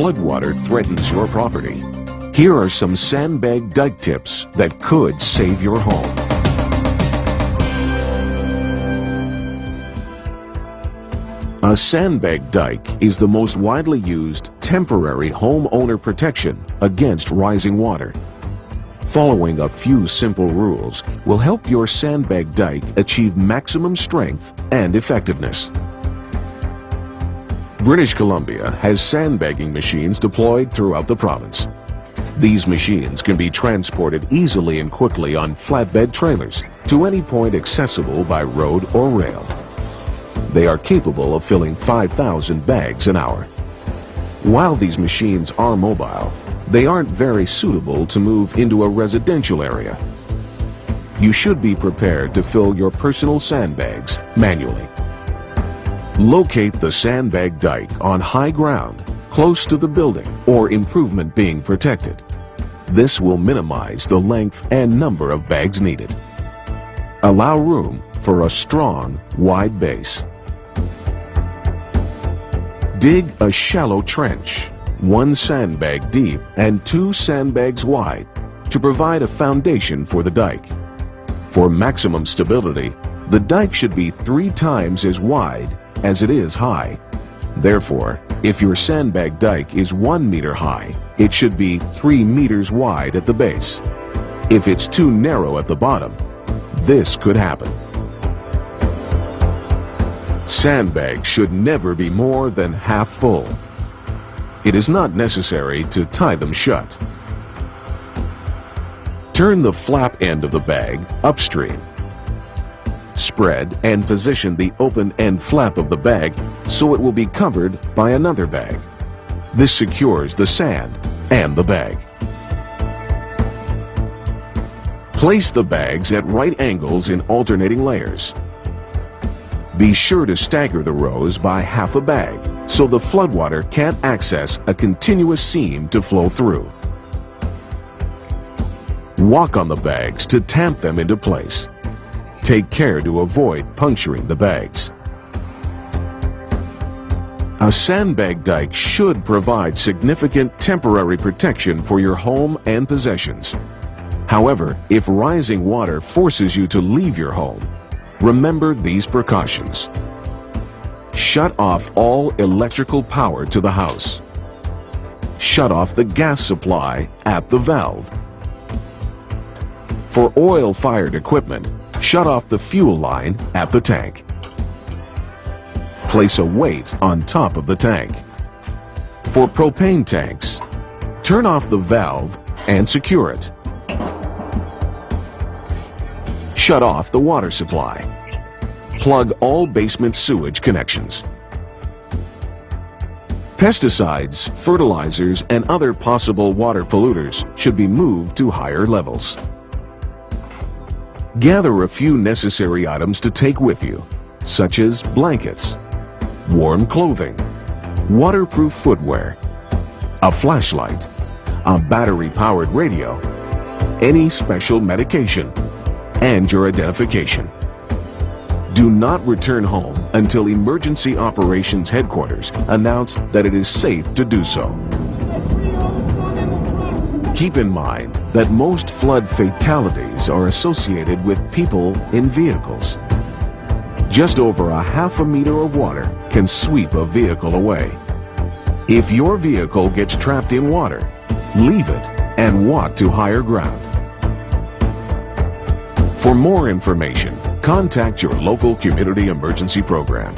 floodwater threatens your property, here are some sandbag dike tips that could save your home. A sandbag dike is the most widely used temporary homeowner protection against rising water. Following a few simple rules will help your sandbag dike achieve maximum strength and effectiveness. British Columbia has sandbagging machines deployed throughout the province. These machines can be transported easily and quickly on flatbed trailers to any point accessible by road or rail. They are capable of filling 5,000 bags an hour. While these machines are mobile, they aren't very suitable to move into a residential area. You should be prepared to fill your personal sandbags manually. Locate the sandbag dike on high ground, close to the building or improvement being protected. This will minimize the length and number of bags needed. Allow room for a strong, wide base. Dig a shallow trench one sandbag deep and two sandbags wide to provide a foundation for the dike. For maximum stability, the dike should be three times as wide as it is high. Therefore, if your sandbag dike is one meter high, it should be three meters wide at the base. If it's too narrow at the bottom, this could happen. Sandbags should never be more than half full it is not necessary to tie them shut. Turn the flap end of the bag upstream. Spread and position the open end flap of the bag so it will be covered by another bag. This secures the sand and the bag. Place the bags at right angles in alternating layers. Be sure to stagger the rows by half a bag so the floodwater can't access a continuous seam to flow through. Walk on the bags to tamp them into place. Take care to avoid puncturing the bags. A sandbag dike should provide significant temporary protection for your home and possessions. However, if rising water forces you to leave your home, Remember these precautions. Shut off all electrical power to the house. Shut off the gas supply at the valve. For oil-fired equipment, shut off the fuel line at the tank. Place a weight on top of the tank. For propane tanks, turn off the valve and secure it. Shut off the water supply. Plug all basement sewage connections. Pesticides, fertilizers, and other possible water polluters should be moved to higher levels. Gather a few necessary items to take with you, such as blankets, warm clothing, waterproof footwear, a flashlight, a battery-powered radio, any special medication, and your identification. Do not return home until Emergency Operations Headquarters announce that it is safe to do so. Keep in mind that most flood fatalities are associated with people in vehicles. Just over a half a meter of water can sweep a vehicle away. If your vehicle gets trapped in water, leave it and walk to higher ground. For more information, contact your local community emergency program.